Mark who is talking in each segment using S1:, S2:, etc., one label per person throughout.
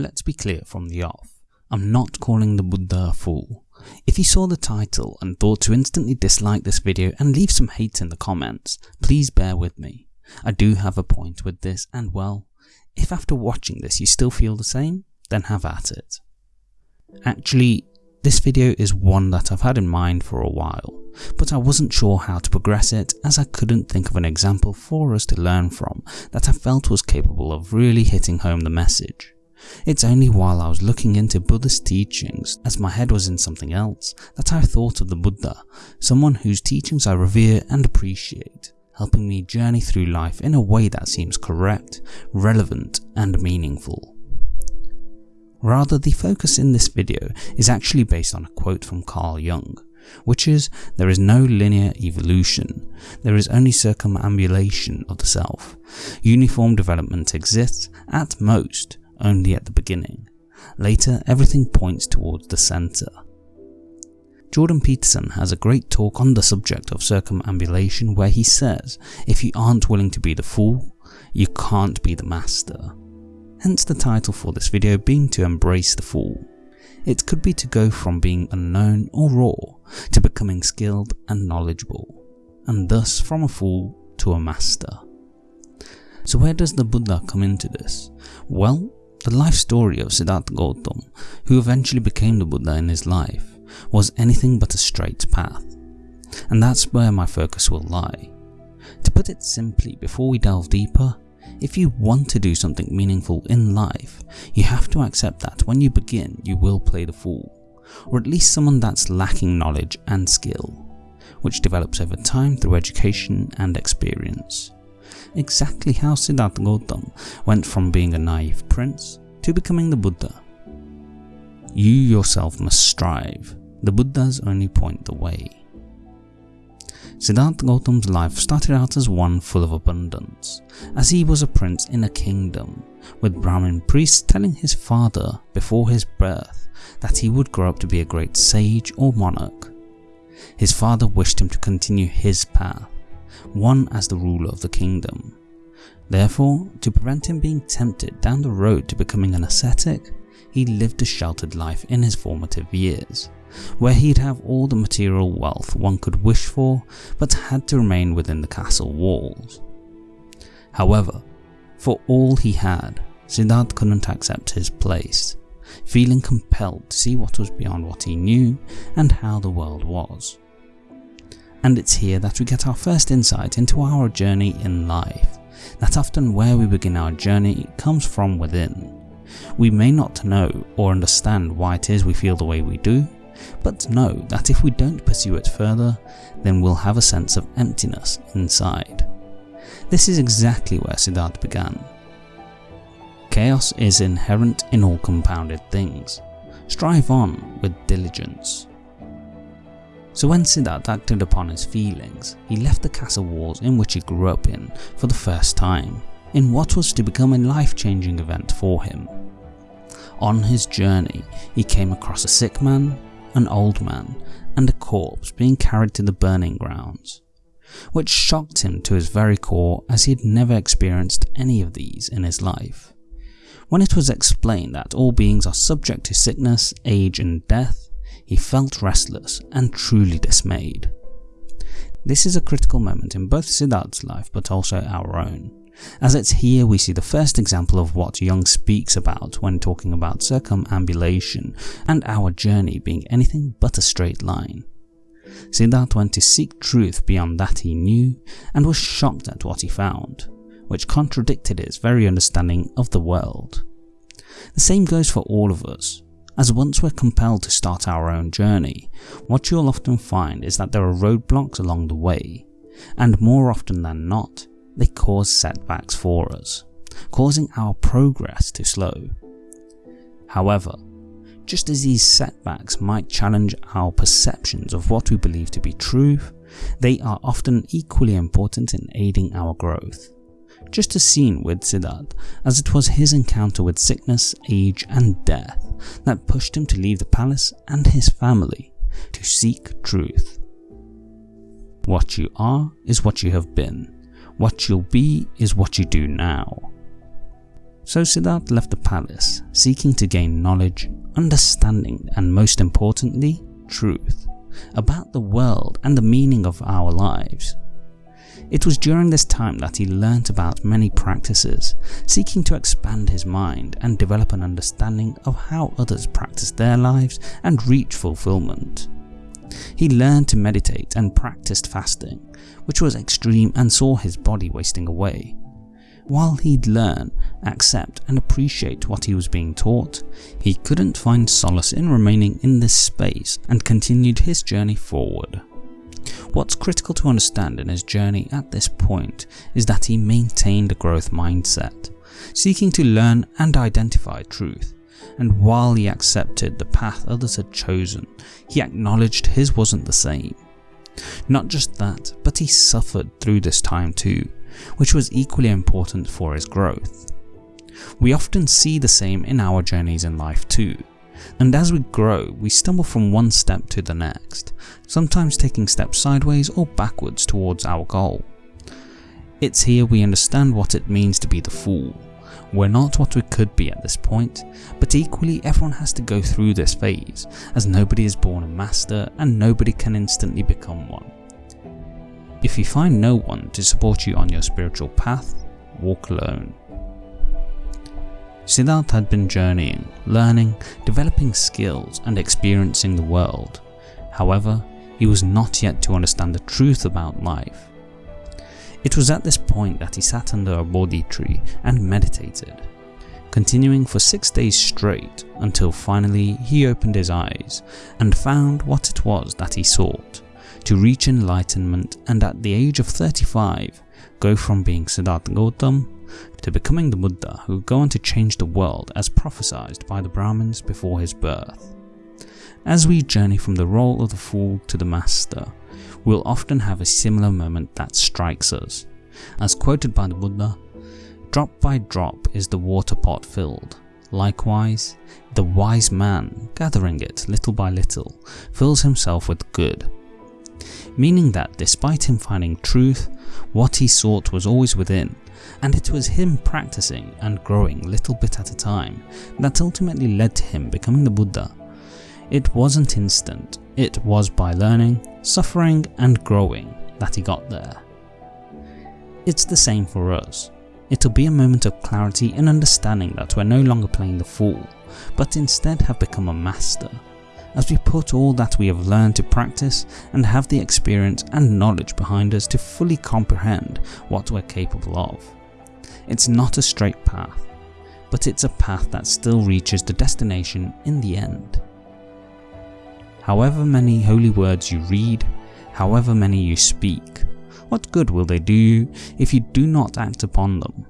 S1: Let's be clear from the off. I'm not calling the Buddha a fool. If you saw the title and thought to instantly dislike this video and leave some hate in the comments, please bear with me. I do have a point with this and well, if after watching this you still feel the same, then have at it. Actually, this video is one that I've had in mind for a while, but I wasn't sure how to progress it as I couldn't think of an example for us to learn from that I felt was capable of really hitting home the message. It's only while I was looking into Buddhist teachings, as my head was in something else, that I thought of the Buddha, someone whose teachings I revere and appreciate, helping me journey through life in a way that seems correct, relevant and meaningful. Rather, the focus in this video is actually based on a quote from Carl Jung, which is, there is no linear evolution, there is only circumambulation of the self. Uniform development exists, at most, only at the beginning. Later, everything points towards the centre. Jordan Peterson has a great talk on the subject of circumambulation where he says, if you aren't willing to be the fool, you can't be the master. Hence the title for this video being to embrace the fool. It could be to go from being unknown or raw to becoming skilled and knowledgeable, and thus from a fool to a master. So where does the Buddha come into this? Well, the life story of Siddhartha Gautam, who eventually became the Buddha in his life, was anything but a straight path. And that's where my focus will lie. To put it simply before we delve deeper, if you want to do something meaningful in life, you have to accept that when you begin you will play the fool, or at least someone that's lacking knowledge and skill, which develops over time through education and experience exactly how Siddhartha Gautam went from being a naive prince to becoming the Buddha. You yourself must strive, the Buddhas only point the way. Siddhartha Gautam's life started out as one full of abundance, as he was a prince in a kingdom, with Brahmin priests telling his father before his birth that he would grow up to be a great sage or monarch. His father wished him to continue his path, one as the ruler of the kingdom. Therefore, to prevent him being tempted down the road to becoming an ascetic, he lived a sheltered life in his formative years, where he'd have all the material wealth one could wish for, but had to remain within the castle walls. However, for all he had, Siddharth couldn't accept his place, feeling compelled to see what was beyond what he knew and how the world was. And it's here that we get our first insight into our journey in life, that often where we begin our journey comes from within. We may not know or understand why it is we feel the way we do, but know that if we don't pursue it further, then we'll have a sense of emptiness inside. This is exactly where Siddharth began. Chaos is inherent in all compounded things. Strive on with diligence. So when Siddharth acted upon his feelings, he left the castle walls in which he grew up in for the first time, in what was to become a life-changing event for him. On his journey, he came across a sick man, an old man, and a corpse being carried to the burning grounds, which shocked him to his very core as he had never experienced any of these in his life. When it was explained that all beings are subject to sickness, age and death, he felt restless and truly dismayed. This is a critical moment in both Siddharth's life but also our own, as it's here we see the first example of what Jung speaks about when talking about circumambulation and our journey being anything but a straight line. Siddharth went to seek truth beyond that he knew and was shocked at what he found, which contradicted his very understanding of the world. The same goes for all of us, as once we're compelled to start our own journey, what you'll often find is that there are roadblocks along the way, and more often than not, they cause setbacks for us, causing our progress to slow. However, just as these setbacks might challenge our perceptions of what we believe to be truth, they are often equally important in aiding our growth just a scene with Siddharth, as it was his encounter with sickness, age and death that pushed him to leave the palace and his family to seek truth. What you are is what you have been, what you'll be is what you do now. So Siddhartha left the palace, seeking to gain knowledge, understanding and most importantly, truth, about the world and the meaning of our lives. It was during this time that he learnt about many practices, seeking to expand his mind and develop an understanding of how others practice their lives and reach fulfillment. He learned to meditate and practiced fasting, which was extreme and saw his body wasting away. While he'd learn, accept and appreciate what he was being taught, he couldn't find solace in remaining in this space and continued his journey forward. What's critical to understand in his journey at this point is that he maintained a growth mindset, seeking to learn and identify truth, and while he accepted the path others had chosen, he acknowledged his wasn't the same. Not just that, but he suffered through this time too, which was equally important for his growth. We often see the same in our journeys in life too, and as we grow, we stumble from one step to the next, sometimes taking steps sideways or backwards towards our goal. It's here we understand what it means to be the fool. We're not what we could be at this point, but equally everyone has to go through this phase, as nobody is born a master and nobody can instantly become one. If you find no one to support you on your spiritual path, walk alone. Siddharth had been journeying, learning, developing skills and experiencing the world. However, he was not yet to understand the truth about life. It was at this point that he sat under a Bodhi tree and meditated, continuing for six days straight until finally he opened his eyes and found what it was that he sought, to reach enlightenment and at the age of 35 go from being Siddhartha Gautam to becoming the Buddha who would go on to change the world as prophesied by the Brahmins before his birth. As we journey from the role of the fool to the master, we'll often have a similar moment that strikes us. As quoted by the Buddha, drop by drop is the water pot filled. Likewise, the wise man, gathering it little by little, fills himself with good. Meaning that despite him finding truth, what he sought was always within, and it was him practicing and growing little bit at a time that ultimately led to him becoming the Buddha. It wasn't instant, it was by learning, suffering and growing that he got there. It's the same for us. It'll be a moment of clarity and understanding that we're no longer playing the fool, but instead have become a master, as we put all that we have learned to practice and have the experience and knowledge behind us to fully comprehend what we're capable of. It's not a straight path, but it's a path that still reaches the destination in the end. However many holy words you read, however many you speak, what good will they do you if you do not act upon them?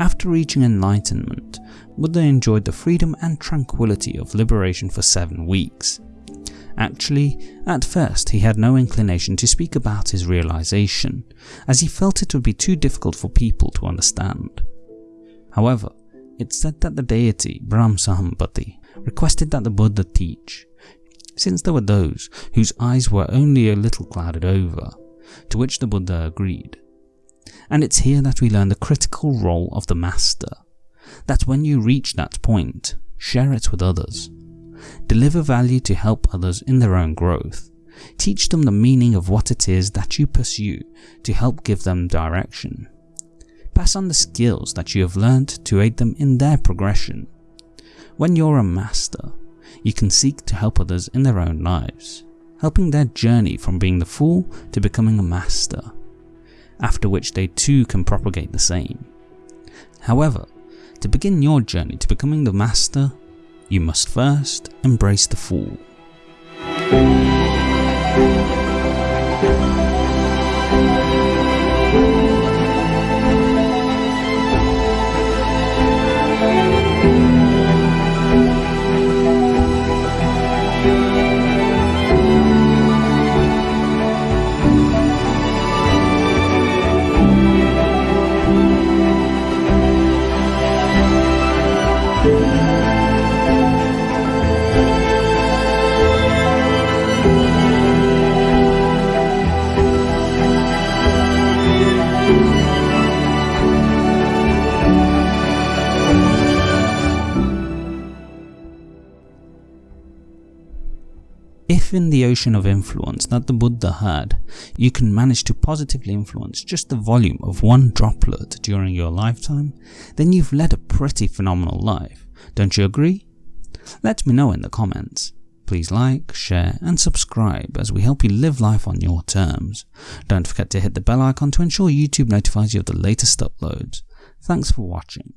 S1: After reaching enlightenment, Buddha enjoyed the freedom and tranquility of liberation for seven weeks. Actually, at first he had no inclination to speak about his realization, as he felt it would be too difficult for people to understand. However, it's said that the deity Brahm Sahampati requested that the Buddha teach, since there were those whose eyes were only a little clouded over, to which the Buddha agreed. And it's here that we learn the critical role of the Master, that when you reach that point, share it with others. Deliver value to help others in their own growth. Teach them the meaning of what it is that you pursue to help give them direction. Pass on the skills that you have learned to aid them in their progression. When you're a master, you can seek to help others in their own lives, helping their journey from being the fool to becoming a master, after which they too can propagate the same. However, to begin your journey to becoming the master, you must first embrace the fool. If in the ocean of influence that the Buddha had, you can manage to positively influence just the volume of one droplet during your lifetime, then you've led a pretty phenomenal life, don't you agree? Let me know in the comments. Please like, share and subscribe as we help you live life on your terms. Don't forget to hit the bell icon to ensure YouTube notifies you of the latest uploads. Thanks for watching.